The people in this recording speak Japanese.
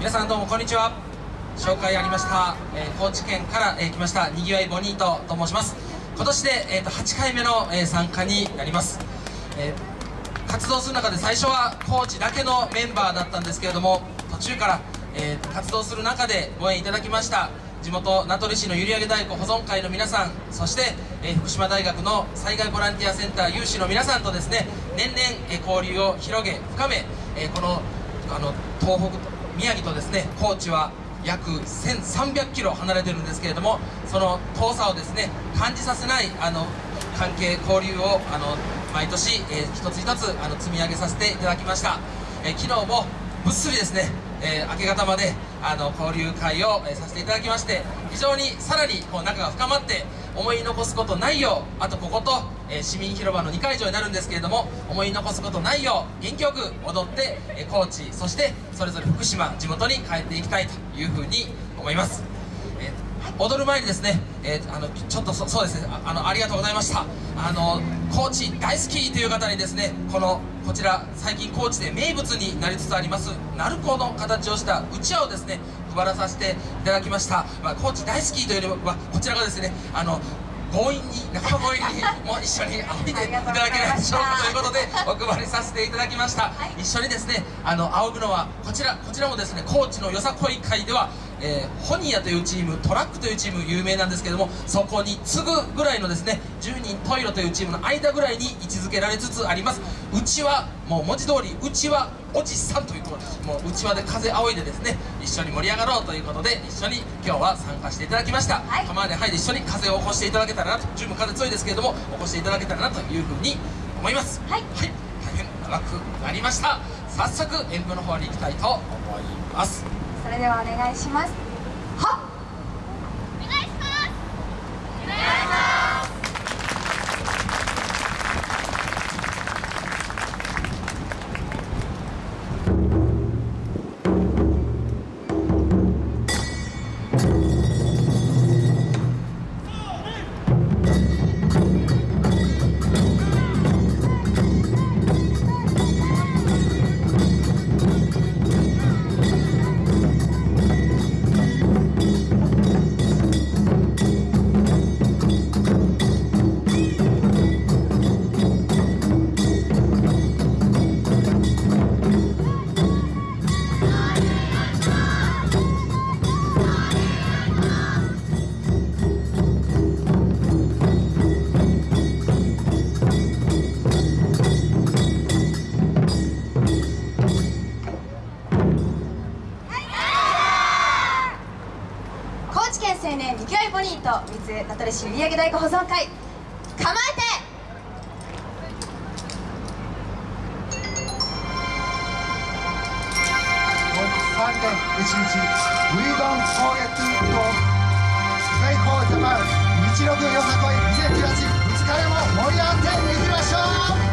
皆さんどうもこんにちは。紹介ありました、えー、高知県から、えー、来ましたにぎわいボニートと申します。今年で、えーと、8回目の、えー、参加になります、えー、活動する中で最初は高知だけのメンバーだったんですけれども途中から、えー、活動する中でご縁いただきました。地元名取市の閖上太鼓保存会の皆さんそして、えー、福島大学の災害ボランティアセンター有志の皆さんとですね年々、えー、交流を広げ深め、えー、このあの東北宮城とですね高知は約1300キロ離れてるんですけれどもその遠さをですね感じさせないあの関係交流をあの毎年、えー、一つ一つあの積み上げさせていただきました、えー、昨日もぐっすりですね、えー、明け方まであの交流会を、えー、させていただきまして非常にさらにこう仲が深まって思い残すことないようあとここと、えー、市民広場の2会場になるんですけれども思い残すことないよう元気よく踊って、え高知そしてそれぞれ福島地元に帰っていきたいというふうに思います、え踊る前にですね、えあのちょっとそうですねあのありがとうございました。あの高知大好きという方にですねこのこちら最近高知で名物になりつつあります鳴子の形をしたうちわをですね配らさせていただきました、まあ、高知大好きというよりはこちらがですねあの強引に仲間強引にもう一緒に仰いでいただけないでしょうかということでお配りさせていただきました、はい、一緒にですねあの仰ぐのはこちらこちらもですね高知のよさこい会ではえー、ホニアというチームトラックというチーム有名なんですけどもそこに次ぐぐらいのですね10人トイロというチームの間ぐらいに位置づけられつつあります。うちはもう文字通りうちはおじさんというともううちわで風仰いでですね一緒に盛り上がろうということで一緒に今日は参加していただきました、はい、釜ではいで一緒に風を起こしていただけたらなと十分風強いですけれども起こしていただけたらなというふうに思います。はい、はい、大変長くなりました。早速演舞の方に行きたいと思いますそれではお願いします。はっ！青年にぎわいボニート三名取市売上太鼓保存会。構えて！3年1日 We don't forget to go 最高ジャパン日六よさこい2018 2日目も盛り上がっていきましょう。